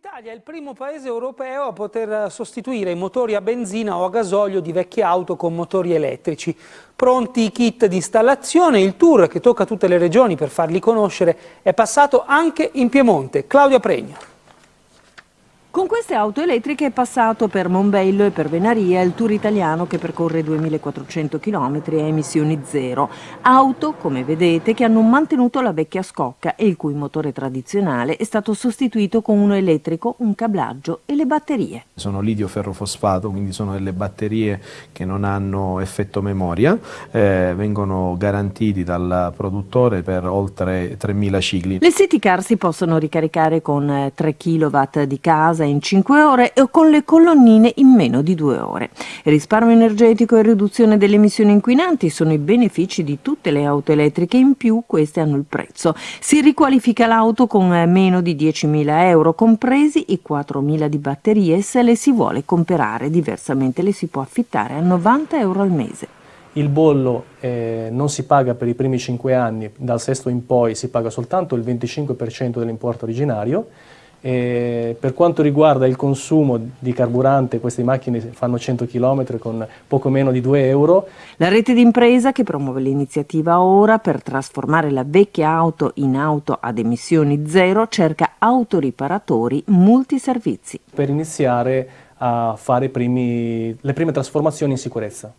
L'Italia è il primo paese europeo a poter sostituire i motori a benzina o a gasolio di vecchie auto con motori elettrici. Pronti i kit di installazione, il tour che tocca tutte le regioni per farli conoscere è passato anche in Piemonte. Claudia Pregno. Con queste auto elettriche è passato per Monbello e per Venaria il tour italiano che percorre 2400 km a emissioni zero. Auto, come vedete, che hanno mantenuto la vecchia scocca e il cui motore tradizionale è stato sostituito con uno elettrico, un cablaggio e le batterie. Sono lidio ferrofosfato, quindi sono delle batterie che non hanno effetto memoria, eh, vengono garantiti dal produttore per oltre 3000 cicli. Le city car si possono ricaricare con 3 kW di casa in 5 ore o con le colonnine in meno di 2 ore. risparmio energetico e riduzione delle emissioni inquinanti sono i benefici di tutte le auto elettriche, in più queste hanno il prezzo. Si riqualifica l'auto con meno di 10.000 euro, compresi i 4.000 di batterie se le si vuole comprare, diversamente le si può affittare a 90 euro al mese. Il bollo eh, non si paga per i primi 5 anni, dal sesto in poi si paga soltanto il 25% dell'importo originario e per quanto riguarda il consumo di carburante, queste macchine fanno 100 km con poco meno di 2 euro. La rete d'impresa che promuove l'iniziativa ora per trasformare la vecchia auto in auto ad emissioni zero cerca autoriparatori multiservizi. Per iniziare a fare primi, le prime trasformazioni in sicurezza.